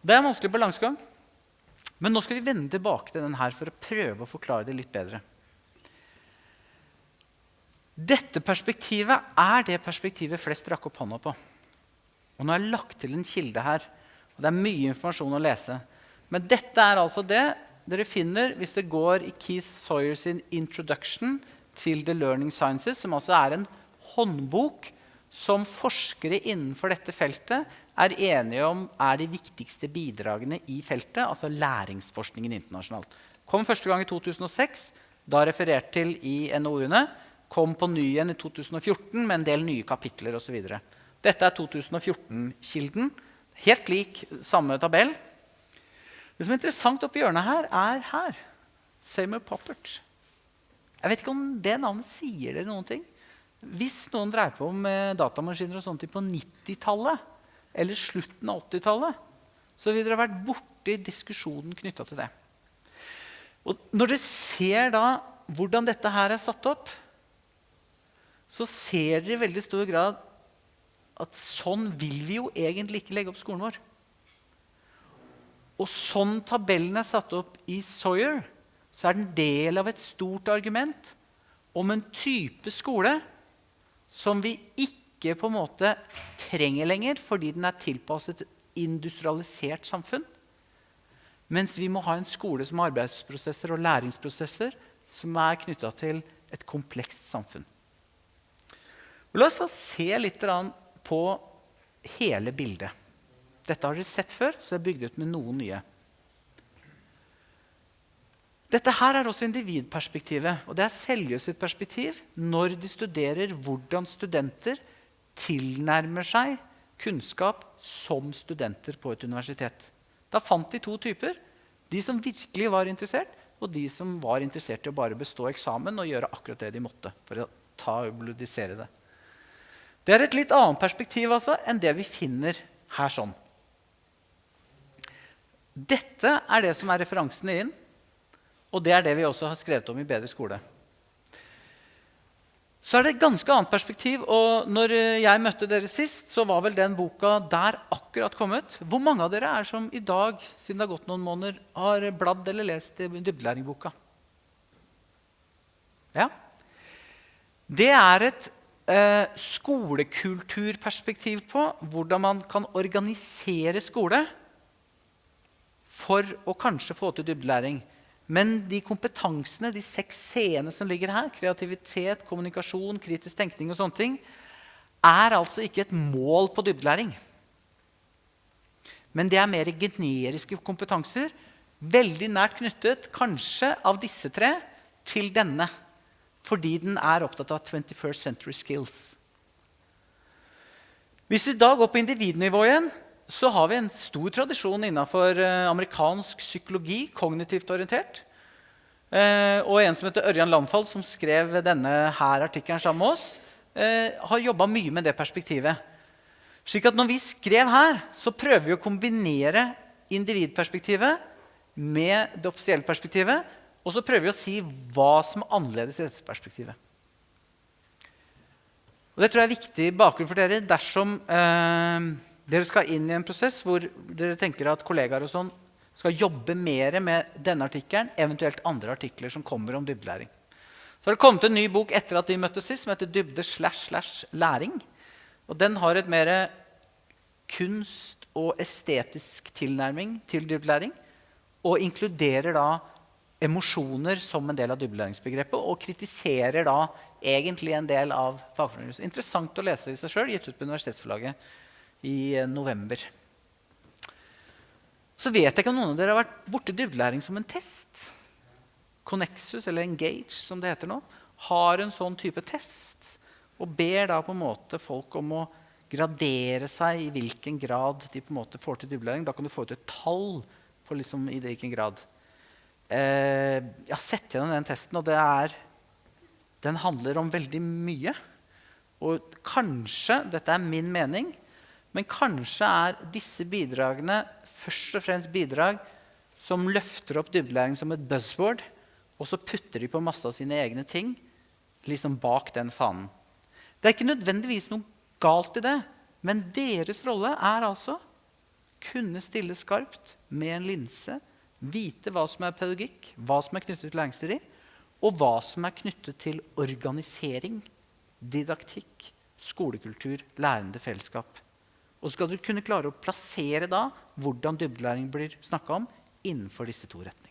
Det er en vanskelig balansegang. Men nå skal vi vende tilbake til den her for å prøve å forklare det litt bedre. Dette perspektivet er det perspektivet flest rakk opp hånda på. Og nå har jeg lagt til en kilde her. og Det er mye informasjon å lese. Men dette er altså det dere finner hvis det går i Keith Sawyer sin 'Introduction til The Learning Sciences', som altså er en håndbok som forskere innenfor dette feltet er enige om er de viktigste bidragene i feltet, altså læringsforskningen internasjonalt. Kom første gang i 2006, da referert til i NOU-ene. Kom på ny igjen i 2014 med en del nye kapitler osv. Dette er 2014-kilden. Helt lik samme tabell. Det som er interessant oppi hjørnet her, er her. Samer Poppert. Jeg vet ikke om det navnet sier dere noen ting. Hvis noen dreier på med datamaskiner og sånt på 90-tallet eller slutten av 80-tallet, så vil dere ha vært borti diskusjonen knytta til det. Og når dere ser da hvordan dette her er satt opp, så ser dere i veldig stor grad at sånn vil vi jo egentlig ikke legge opp skolen vår. Og sånn tabellen er satt opp i Sawyer, så er den del av et stort argument om en type skole som vi ikke på en måte trenger lenger fordi den er tilpasset et industrialisert samfunn. Mens vi må ha en skole som har arbeidsprosesser og læringsprosesser som er knytta til et komplekst samfunn. La oss da se litt på hele bildet. Dette har dere sett før, så det er bygd ut med noen nye. Dette her er også individperspektivet. og Det er Seljøs perspektiv når de studerer hvordan studenter tilnærmer seg kunnskap som studenter på et universitet. Da fant de to typer. De som virkelig var interessert, og de som var interessert i å bare bestå eksamen og gjøre akkurat det de måtte. for å ta og det. Det er et litt annet perspektiv altså, enn det vi finner her. sånn. Dette er det som er referansene inn. Og det er det vi også har skrevet om i Bedre skole. Så er det et ganske annet perspektiv. og når jeg møtte dere sist, så var vel den boka der akkurat kommet. Hvor mange av dere er som i dag siden det har gått noen måneder, har bladd eller lest dybdelæringboka? Ja. Det er et eh, skolekulturperspektiv på hvordan man kan organisere skole for å kanskje få til dybdelæring. Men de kompetansene, de seks c-ene som ligger her, kreativitet, kommunikasjon, kritisk tenkning og sånne ting, er altså ikke et mål på dybdelæring. Men det er mer generiske kompetanser, veldig nært knyttet kanskje av disse tre til denne. Fordi den er opptatt av 21st century skills. Hvis vi da går på individnivå igjen, så har vi en stor tradisjon innenfor eh, amerikansk psykologi, kognitivt orientert. Eh, og en som heter Ørjan Landfald, som skrev denne her artikkelen sammen med oss, eh, har jobba mye med det perspektivet. Slik at når vi skrev her, så prøver vi å kombinere individperspektivet med det offisielle perspektivet. Og så prøver vi å si hva som er annerledes i dette perspektivet. Og Det tror jeg er viktig bakgrunn for dere dersom eh, dere skal inn i en prosess hvor dere tenker at kollegaer og sånn skal jobbe mer med denne artikkelen, eventuelt andre artikler som kommer om dybdelæring. Så har det kommet en ny bok etter at vi møttes sist, som heter 'Dybde slash slash læring'. Og Den har et mer kunst- og estetisk tilnærming til dybdelæring. Og inkluderer da emosjoner som en del av dybdelæringsbegrepet. Og kritiserer da egentlig en del av fagfornyelsen. Interessant å lese i seg sjøl, gitt ut på Universitetsforlaget i eh, november. Så vet jeg ikke om noen av dere har vært borti dybdelæring som en test. Connexus, eller Engage, som det heter nå, har en sånn type test. Og ber da på en måte folk om å gradere seg i hvilken grad de på en måte får til dybdelæring. Da kan du få ut et tall på liksom i hvilken grad. Eh, jeg har sett gjennom den testen, og er, den handler om veldig mye. Og kanskje, dette er min mening, men kanskje er disse bidragene først og fremst bidrag som løfter opp dybdelæring som et buzzword, og så putter de på masse av sine egne ting liksom bak den fanen. Det er ikke nødvendigvis noe galt i det, men deres rolle er altså kunne stille skarpt med en linse, vite hva som er pedagogikk, hva som er knyttet til læringsteori, og hva som er knyttet til organisering, didaktikk, skolekultur, lærende fellesskap. Og så skal du kunne klare å plassere da hvordan dybdelæring blir snakka om innenfor disse to retningene.